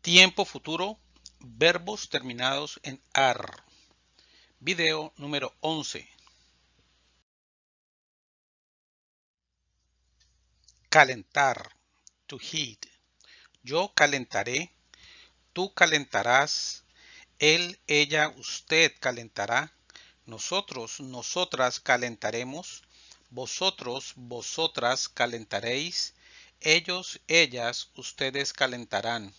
Tiempo futuro, verbos terminados en AR. Video número 11. Calentar, to heat. Yo calentaré, tú calentarás, él, ella, usted calentará, nosotros, nosotras calentaremos, vosotros, vosotras calentaréis, ellos, ellas, ustedes calentarán.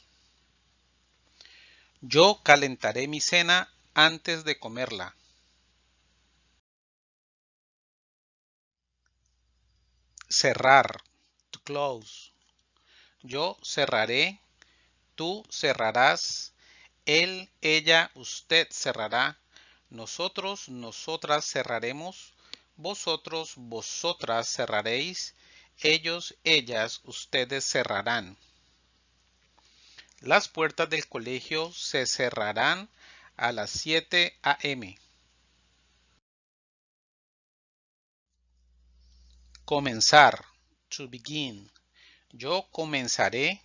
Yo calentaré mi cena antes de comerla. Cerrar, to close. Yo cerraré, tú cerrarás, él, ella, usted cerrará, nosotros, nosotras cerraremos, vosotros, vosotras cerraréis, ellos, ellas, ustedes cerrarán. Las puertas del colegio se cerrarán a las 7 a.m. Comenzar. To begin. Yo comenzaré.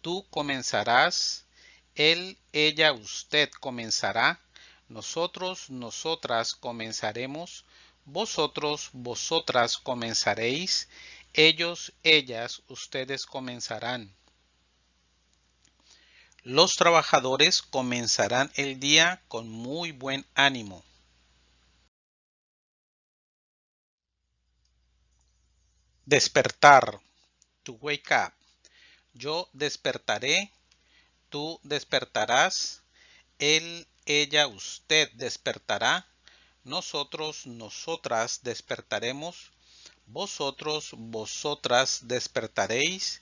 Tú comenzarás. Él, ella, usted comenzará. Nosotros, nosotras comenzaremos. Vosotros, vosotras comenzaréis. Ellos, ellas, ustedes comenzarán. Los trabajadores comenzarán el día con muy buen ánimo. Despertar. To wake up. Yo despertaré. Tú despertarás. Él, ella, usted despertará. Nosotros, nosotras despertaremos. Vosotros, vosotras despertaréis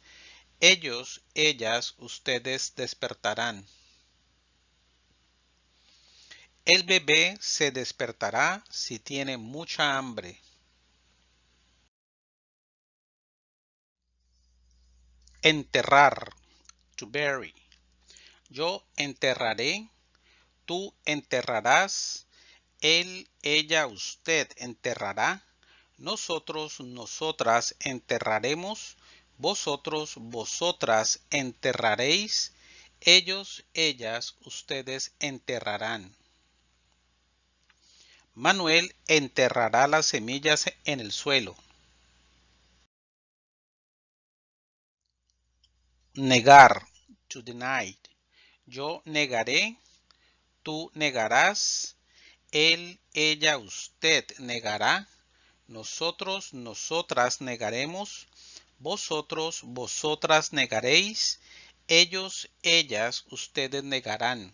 ellos, ellas, ustedes despertarán. El bebé se despertará si tiene mucha hambre. Enterrar. To bury. Yo enterraré. Tú enterrarás. Él, ella, usted enterrará. Nosotros, nosotras enterraremos vosotros, vosotras enterraréis, ellos, ellas, ustedes enterrarán. Manuel enterrará las semillas en el suelo. Negar, to deny. Yo negaré, tú negarás, él, ella, usted negará, nosotros, nosotras negaremos, vosotros, vosotras negaréis, ellos, ellas, ustedes negarán.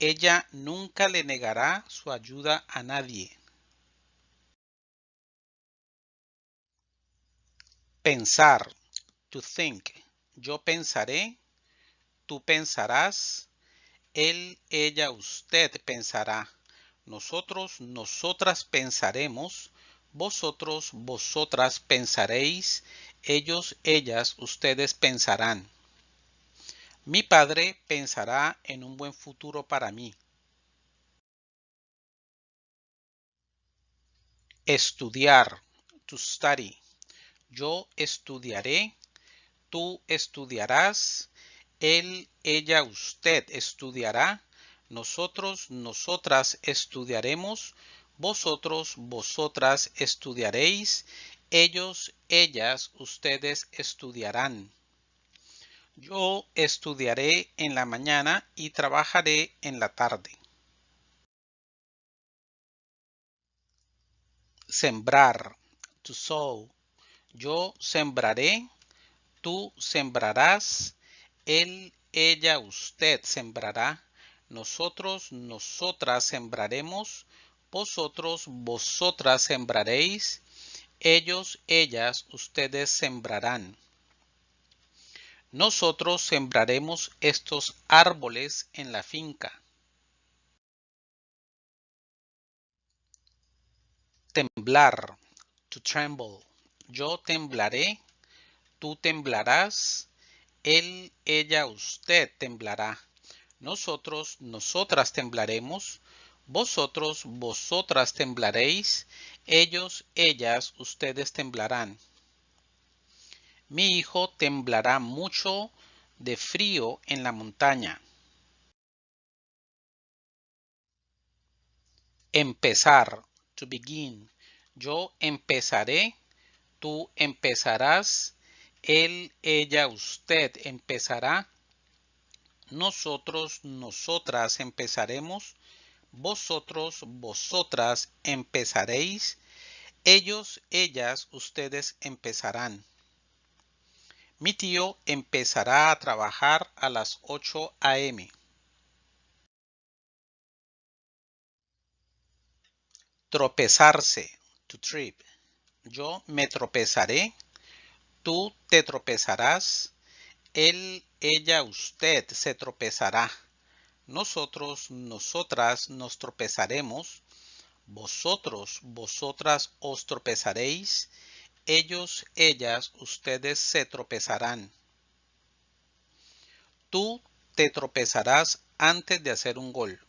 Ella nunca le negará su ayuda a nadie. Pensar, to think. Yo pensaré, tú pensarás, él, ella, usted pensará. Nosotros, nosotras pensaremos, vosotros, vosotras pensaréis, ellos, ellas, ustedes pensarán. Mi padre pensará en un buen futuro para mí. Estudiar, to study. Yo estudiaré, tú estudiarás, él, ella, usted estudiará, nosotros, nosotras estudiaremos, vosotros, vosotras estudiaréis, ellos, ellas, ustedes estudiarán. Yo estudiaré en la mañana y trabajaré en la tarde. Sembrar, to sow. Yo sembraré, tú sembrarás, él, ella, usted sembrará, nosotros, nosotras sembraremos, vosotros, vosotras sembraréis, ellos, ellas, ustedes sembrarán. Nosotros sembraremos estos árboles en la finca. Temblar, to tremble. Yo temblaré, tú temblarás, él, ella, usted temblará. Nosotros, nosotras temblaremos, vosotros, vosotras temblaréis, ellos, ellas, ustedes temblarán. Mi hijo temblará mucho de frío en la montaña. Empezar, to begin. Yo empezaré, tú empezarás, él, ella, usted empezará, nosotros, nosotras empezaremos, vosotros, vosotras empezaréis, ellos, ellas, ustedes empezarán. Mi tío empezará a trabajar a las 8 a.m. Tropezarse, to trip. Yo me tropezaré, tú te tropezarás, él, ella, usted se tropezará. Nosotros, nosotras nos tropezaremos. Vosotros, vosotras os tropezaréis. Ellos, ellas, ustedes se tropezarán. Tú te tropezarás antes de hacer un gol.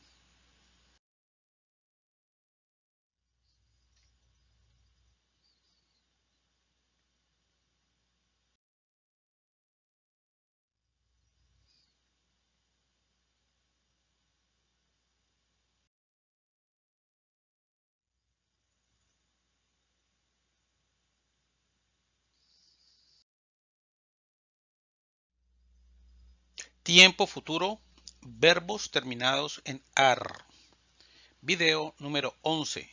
Tiempo futuro, verbos terminados en AR. Video número 11.